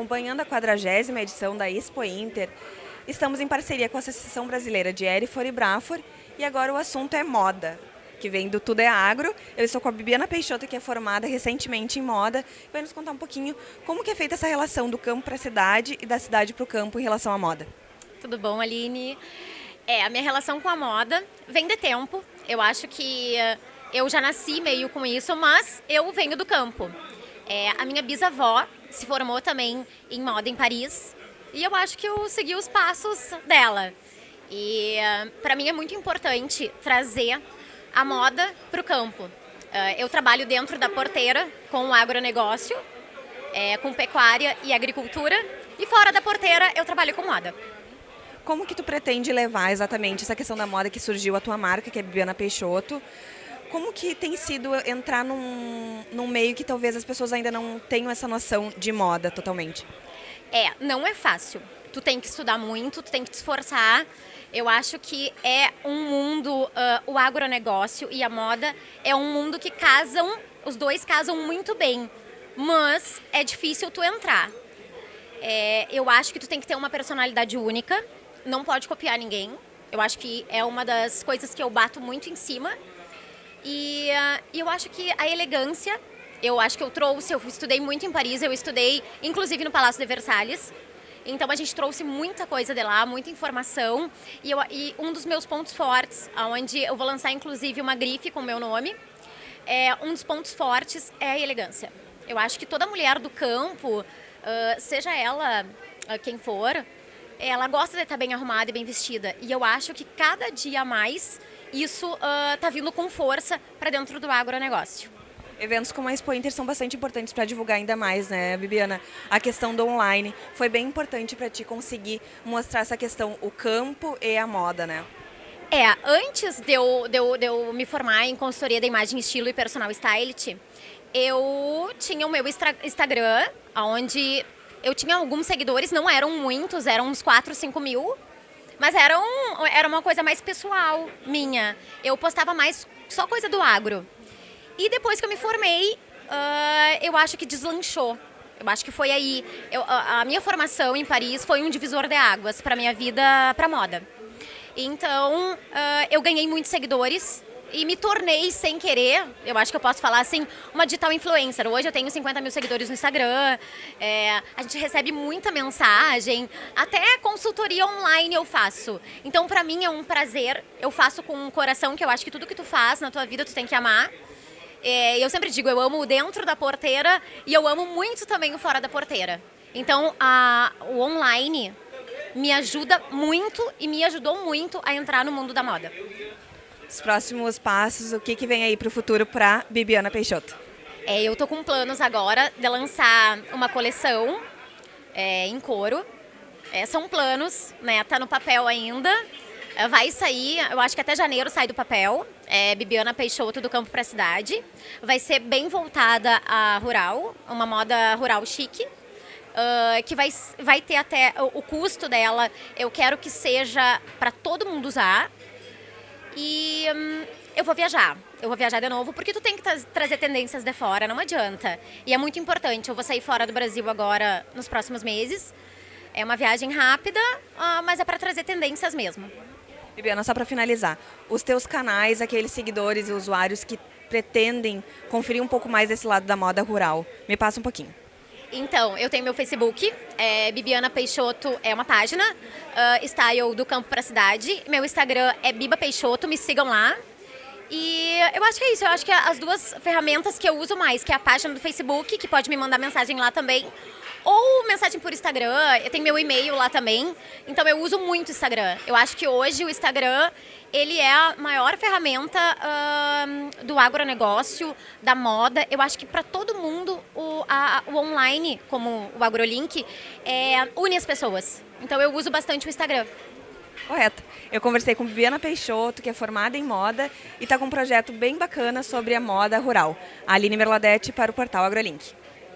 acompanhando a 40 edição da Expo Inter, estamos em parceria com a Associação Brasileira de Erifor e Brafor e agora o assunto é moda, que vem do Tudo é Agro. Eu estou com a Bibiana Peixoto, que é formada recentemente em moda, e vai nos contar um pouquinho como que é feita essa relação do campo para a cidade e da cidade para o campo em relação à moda. Tudo bom, Aline? É, a minha relação com a moda vem de tempo. Eu acho que eh, eu já nasci meio com isso, mas eu venho do campo. É, a minha bisavó se formou também em moda em Paris e eu acho que eu segui os passos dela. E uh, para mim é muito importante trazer a moda para o campo. Uh, eu trabalho dentro da porteira com o agronegócio, é, com pecuária e agricultura, e fora da porteira eu trabalho com moda. Como que tu pretende levar exatamente essa questão da moda que surgiu a tua marca, que é Bibiana Peixoto? Como que tem sido entrar num, num meio que talvez as pessoas ainda não tenham essa noção de moda totalmente? É, não é fácil. Tu tem que estudar muito, tu tem que te esforçar. Eu acho que é um mundo, uh, o agronegócio e a moda é um mundo que casam, os dois casam muito bem, mas é difícil tu entrar. É, eu acho que tu tem que ter uma personalidade única, não pode copiar ninguém. Eu acho que é uma das coisas que eu bato muito em cima. E uh, eu acho que a elegância eu acho que eu trouxe, eu estudei muito em Paris, eu estudei inclusive no Palácio de Versalhes. Então a gente trouxe muita coisa de lá, muita informação. E, eu, e um dos meus pontos fortes, onde eu vou lançar inclusive uma grife com o meu nome, é, um dos pontos fortes é a elegância. Eu acho que toda mulher do campo, uh, seja ela uh, quem for, ela gosta de estar bem arrumada e bem vestida. E eu acho que cada dia mais isso está uh, vindo com força para dentro do agronegócio. Eventos como a Expo Inter são bastante importantes para divulgar ainda mais, né, Bibiana? A questão do online foi bem importante para ti conseguir mostrar essa questão, o campo e a moda, né? É, antes de eu, de eu, de eu me formar em consultoria da imagem, estilo e personal stylist, eu tinha o meu Instagram, onde eu tinha alguns seguidores, não eram muitos, eram uns 4, 5 mil, mas era, um, era uma coisa mais pessoal minha. Eu postava mais só coisa do agro. E depois que eu me formei, uh, eu acho que deslanchou. Eu acho que foi aí. Eu, a, minha formação em Paris foi um divisor de águas para minha vida, para moda. Então, uh, eu ganhei muitos seguidores e me tornei, sem querer, eu acho que eu posso falar assim, uma digital influencer. Hoje eu tenho 50 mil seguidores no Instagram, é, a gente recebe muita mensagem, até consultoria online eu faço. Então, para mim é um prazer, eu faço com um coração, que eu acho que tudo que tu faz na tua vida tu tem que amar. É, eu sempre digo, eu amo o dentro da porteira e eu amo muito também o fora da porteira. Então, a, o online me ajuda muito e me ajudou muito a entrar no mundo da moda. Os próximos passos, o que, que vem aí para o futuro para Bibiana Peixoto? É, eu tô com planos agora de lançar uma coleção é, em couro. É, são planos, né? Tá no papel ainda. É, vai sair, eu acho que até janeiro sai do papel. É Bibiana Peixoto do Campo para a Cidade. Vai ser bem voltada a rural, uma moda rural chique. Uh, que vai, vai ter até o, o custo dela, eu quero que seja para todo mundo usar. E hum, eu vou viajar. Eu vou viajar de novo, porque tu tem que tra trazer tendências de fora, não adianta. E é muito importante. Eu vou sair fora do Brasil agora nos próximos meses. É uma viagem rápida, uh, mas é para trazer tendências mesmo. Bibiana, só para finalizar, os teus canais, aqueles seguidores e usuários que pretendem conferir um pouco mais desse lado da moda rural, me passa um pouquinho. Então, eu tenho meu Facebook, é Bibiana Peixoto é uma página, uh, Style do Campo para a Cidade. Meu Instagram é Biba Peixoto, me sigam lá. E eu acho que é isso, eu acho que as duas ferramentas que eu uso mais, que é a página do Facebook, que pode me mandar mensagem lá também, ou mensagem por Instagram, eu tenho meu e-mail lá também, então eu uso muito o Instagram. Eu acho que hoje o Instagram, ele é a maior ferramenta uh, do agronegócio, da moda. Eu acho que para todo mundo o, a, o online, como o AgroLink, é, une as pessoas. Então eu uso bastante o Instagram. Correto. Eu conversei com Viviana Peixoto, que é formada em moda e está com um projeto bem bacana sobre a moda rural. A Aline Merladete para o portal AgroLink.